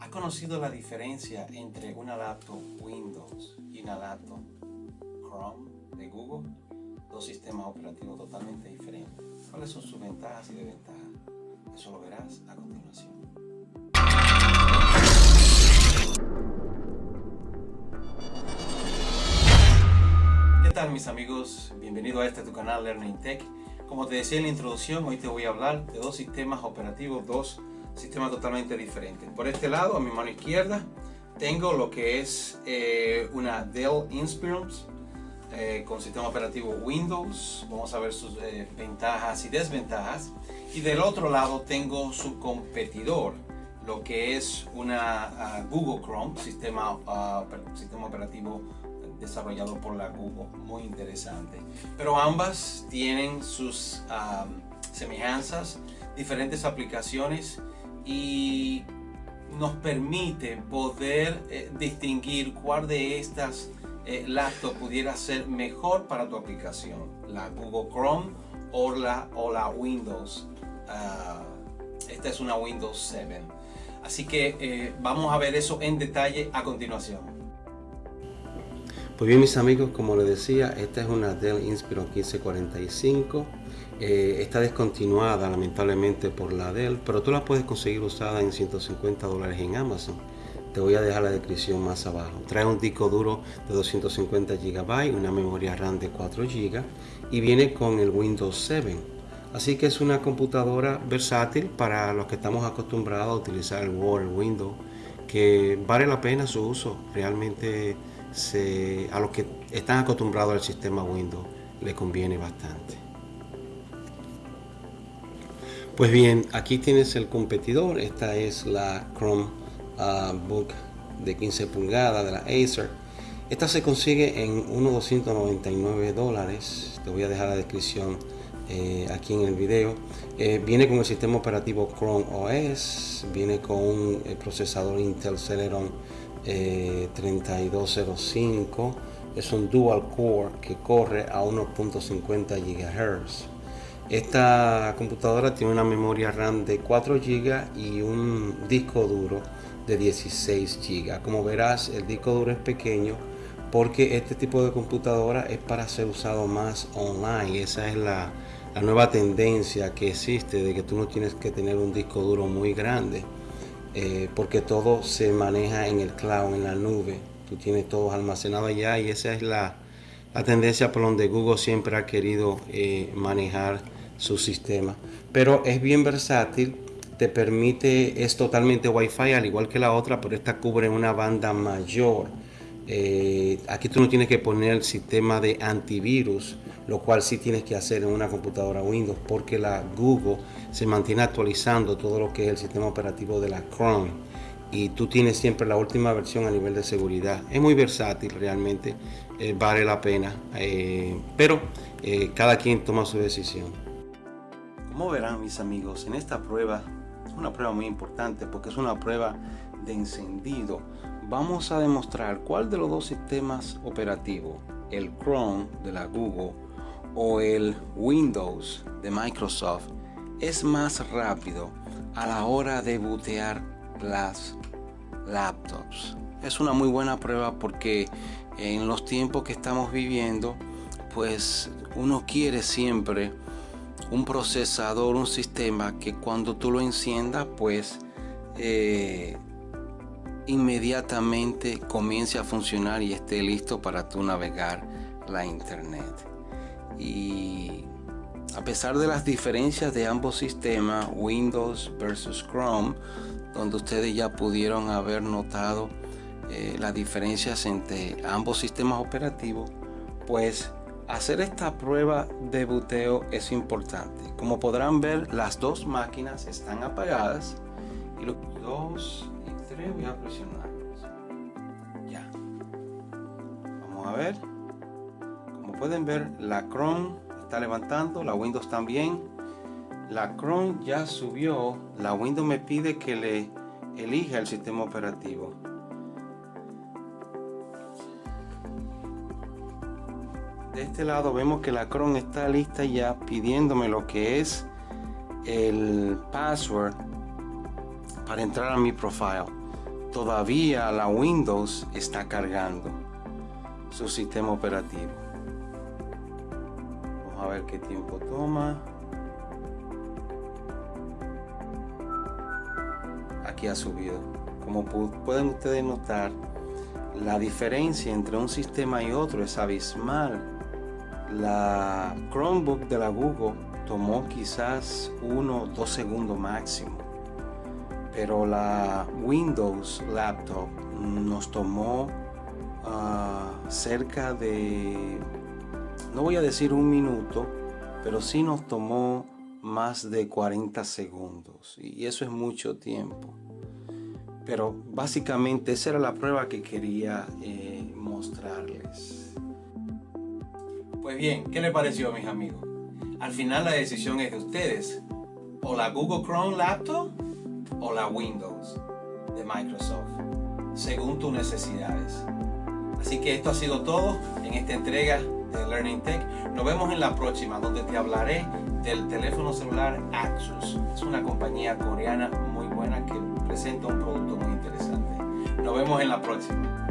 ¿Ha conocido la diferencia entre una laptop Windows y una laptop Chrome de Google? Dos sistemas operativos totalmente diferentes. ¿Cuáles son sus ventajas y desventajas? Eso lo verás a continuación. ¿Qué tal mis amigos? Bienvenido a este tu canal Learning Tech. Como te decía en la introducción, hoy te voy a hablar de dos sistemas operativos, dos sistemas totalmente diferentes. Por este lado, a mi mano izquierda, tengo lo que es eh, una Dell Inspiron eh, con sistema operativo Windows. Vamos a ver sus eh, ventajas y desventajas. Y del otro lado tengo su competidor, lo que es una ah, Google Chrome, sistema, ah, sistema operativo desarrollado por la Google, muy interesante. Pero ambas tienen sus ah, semejanzas, diferentes aplicaciones y nos permite poder eh, distinguir cuál de estas eh, laptops pudiera ser mejor para tu aplicación, la Google Chrome o la, o la Windows. Ah, esta es una Windows 7. Así que eh, vamos a ver eso en detalle a continuación. Pues bien mis amigos, como les decía, esta es una Dell Inspiron 1545 eh, está descontinuada lamentablemente por la Dell, pero tú la puedes conseguir usada en 150 dólares en Amazon. Te voy a dejar la descripción más abajo. Trae un disco duro de 250 GB, una memoria RAM de 4 GB y viene con el Windows 7. Así que es una computadora versátil para los que estamos acostumbrados a utilizar el Word, Windows, que vale la pena su uso. Realmente a los que están acostumbrados al sistema Windows le conviene bastante. Pues bien, aquí tienes el competidor. Esta es la Chrome ah, de 15 pulgadas de la Acer. Esta se consigue en unos 299 dólares. Te voy a dejar la descripción eh, aquí en el video. Eh, viene con el sistema operativo Chrome OS. Viene con un eh, procesador Intel Celeron 3205. Es un dual core que corre a 1.50 GHz. Esta computadora tiene una memoria RAM de 4 GB y un disco duro de 16 GB. Como verás, el disco duro es pequeño porque este tipo de computadora es para ser usado más online. Esa es la, nueva tendencia que existe de que tú no tienes que tener un disco duro muy grande eh, porque todo se maneja en el cloud, en la nube. Tú tienes todo almacenado allá y esa es la, tendencia por donde Google siempre ha querido eh, manejar su sistema. Pero es bien versátil, te permite, es totalmente Wi-Fi al igual que la otra, pero esta cubre una banda mayor. Eh, aquí tú no tienes que poner el sistema de antivirus, lo cual sí tienes que hacer en una computadora Windows, porque la Google se mantiene actualizando todo lo que es el sistema operativo de la Chrome y tú tienes siempre la última versión a nivel de seguridad. Es muy versátil realmente, eh, vale la pena, eh, pero cada quien toma su decisión. Como verán mis amigos, en esta prueba, una prueba muy importante porque es una prueba de encendido, vamos a demostrar cuál de los dos sistemas operativos, el Chrome de la Google o el Windows de Microsoft, es más rápido a la hora de bootear las laptops. Es una muy buena prueba porque en los tiempos que estamos viviendo, pues uno quiere siempre un procesador, un sistema que cuando tú lo enciendas, pues eh, inmediatamente comience a funcionar y esté listo para tú navegar la internet. Y a pesar de las diferencias de ambos sistemas, Windows versus Chrome, donde ustedes ya pudieron haber notado eh, las diferencias entre ambos sistemas operativos, pues Hacer esta prueba de buteo es importante. Como podrán ver, las dos máquinas están apagadas y los dos y tres voy a presionarlos. Ya. Vamos a ver. Como pueden ver, la Chrome está levantando, la Windows también. La Chrome ya subió, la Windows me pide que le elija el sistema operativo. De este lado vemos que la Chrome está lista ya pidiéndome lo que es el password para entrar a mi profile. Todavía la Windows está cargando su sistema operativo. Vamos a ver qué tiempo toma. Aquí ha subido. Como pueden ustedes notar, la diferencia entre un sistema y otro es abismal. La Chromebook de la Google tomó quizás uno o dos segundos máximo pero la Windows Laptop nos tomó ah, cerca de, no voy a decir un minuto, pero sí nos tomó más de 40 segundos y eso es mucho tiempo. Pero básicamente esa era la prueba que quería eh, mostrarles. Pues bien, ¿qué le pareció mis amigos? Al final la decisión es de ustedes. O la Google Chrome Laptop o la Windows de Microsoft, según tus necesidades. Así que esto ha sido todo en esta entrega de Learning Tech. Nos vemos en la próxima, donde te hablaré del teléfono celular Axus. Es una compañía coreana muy buena que presenta un producto muy interesante. Nos vemos en la próxima.